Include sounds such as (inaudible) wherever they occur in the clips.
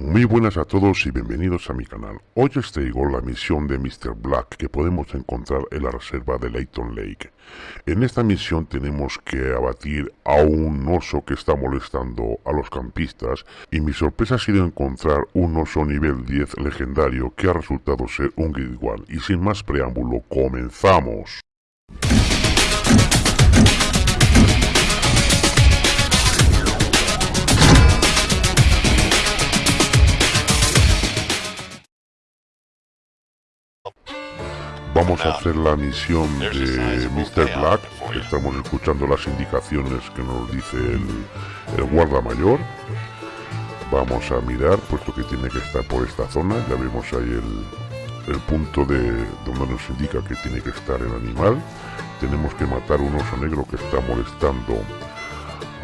Muy buenas a todos y bienvenidos a mi canal. Hoy os traigo la misión de Mr. Black que podemos encontrar en la reserva de Layton Lake. En esta misión tenemos que abatir a un oso que está molestando a los campistas y mi sorpresa ha sido encontrar un oso nivel 10 legendario que ha resultado ser un Guild One. Y sin más preámbulo, comenzamos. Vamos a hacer la misión de Mr. Black. Estamos escuchando las indicaciones que nos dice el, guarda mayor. Vamos a mirar, puesto que tiene que estar por esta zona. Ya vemos ahí el, punto de donde nos indica que tiene que estar el animal. Tenemos que matar un oso negro que está molestando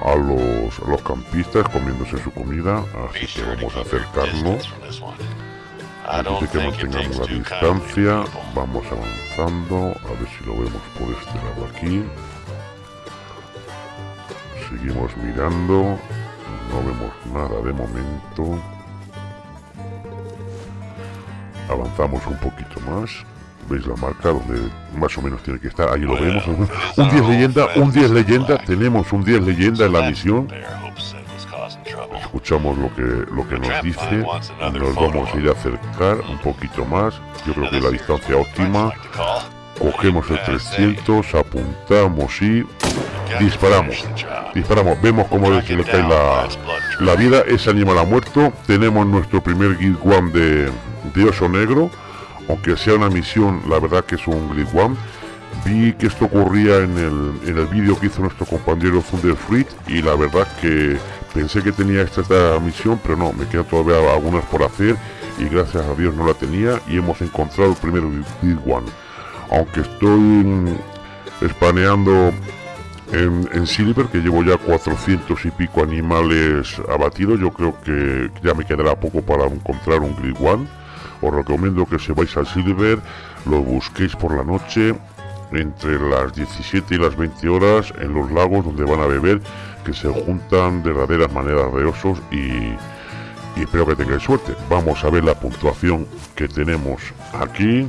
a los, a los campistas comiéndose su comida. Así que vamos a acercarnos Dice que mantengamos la distancia. Vamos avanzando. A ver si lo vemos por este lado aquí. Seguimos mirando. No vemos nada de momento. Avanzamos un poquito más. ¿Veis la marca donde más o menos tiene que estar? Ahí lo vemos. (laughs) Un 10 leyenda, un 10 leyenda. Tenemos un 10 leyenda en la misión escuchamos lo que, lo que nos dice, nos vamos a ir a acercar un poquito más, yo creo que la distancia óptima, cogemos el 300, apuntamos y disparamos, disparamos, vemos cómo se le cae la, la vida, ese animal ha muerto, tenemos nuestro primer Guild One de, de oso negro, aunque sea una misión, la verdad que es un Guild One, vi que esto ocurría en el, en el vídeo que hizo nuestro compañero Thunder Fruit y la verdad que Pensé que tenía esta, misión, pero no, me quedan todavía algunas por hacer y gracias a Dios no la tenía y hemos encontrado el primer Big One. Aunque estoy espaneando en, Silver, que llevo ya 400 y pico animales abatidos, yo creo que ya me quedará poco para encontrar un Grid One. Os recomiendo que se vais al Silver, lo busquéis por la noche entre las 17 y las 20 horas en los lagos donde van a beber que se juntan de verdaderas maneras de osos y, espero que tengáis suerte. Vamos a ver la puntuación que tenemos aquí.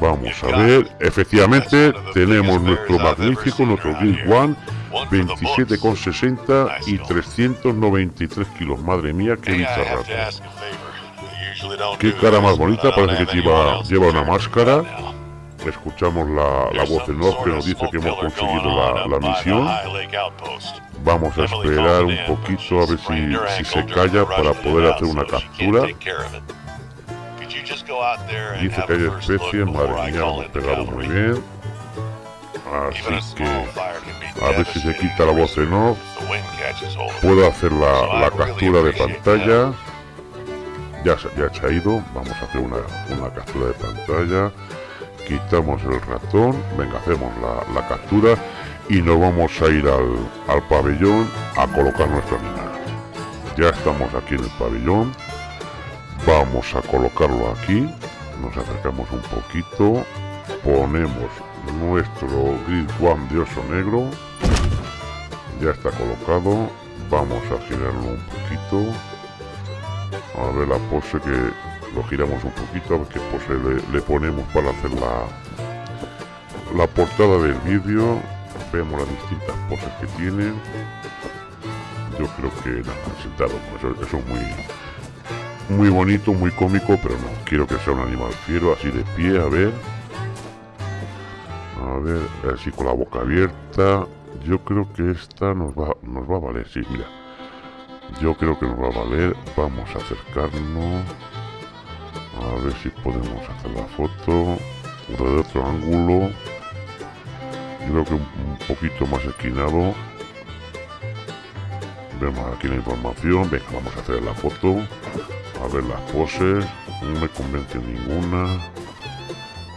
Vamos a ver, efectivamente tenemos nuestro magnífico, nuestro Guild One, 27,60 y 393 kilos. Madre mía, qué bicharrato. Qué cara más bonita, parece que lleva, lleva una máscara escuchamos la, la voz de off que nos dice que hemos conseguido la, misión. Vamos a esperar un poquito a ver si, si se calla para poder hacer una captura. Dice que hay especies, madre mía, hemos pegado muy bien. Así que a ver si se quita la voz en off. Puedo hacer la, la captura de pantalla. Ya, ya se ha ido. Vamos a hacer una, una captura de pantalla quitamos el ratón, venga, hacemos la, captura y nos vamos a ir al, pabellón a colocar nuestro animal. Ya estamos aquí en el pabellón, vamos a colocarlo aquí, nos acercamos un poquito, ponemos nuestro grid one de oso negro, ya está colocado, vamos a girarlo un poquito, a ver la pose que lo giramos un poquito a ver pose le, ponemos para hacer la, la portada del vídeo. Vemos las distintas poses que tiene. Yo creo que nada, sentado eso, eso es muy muy bonito, muy cómico pero no, quiero que sea un animal fiero así de pie, a ver. A ver, así con la boca abierta. Yo creo que esta nos va, nos va a valer, sí, mira. Yo creo que nos va a valer. Vamos a acercarnos a ver si podemos hacer la foto. De otro ángulo. Yo creo que un poquito más esquinado. Vemos aquí la información. Venga vamos a hacer la foto. A ver las poses. No me convence ninguna.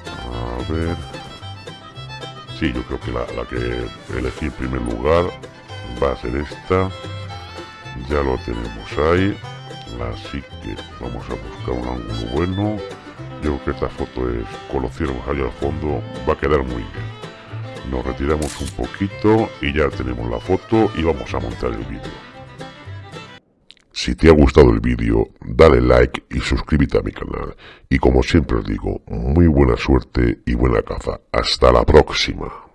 A ver. Sí yo creo que la, la que elegí en primer lugar va a ser esta. Ya lo tenemos ahí así que vamos a buscar un ángulo bueno yo creo que esta foto es con los allá al fondo va a quedar muy bien nos retiramos un poquito y ya tenemos la foto y vamos a montar el vídeo Si te ha gustado el vídeo, dale like y suscríbete a mi canal. Y como siempre os digo, muy buena suerte y buena caza. Hasta la próxima.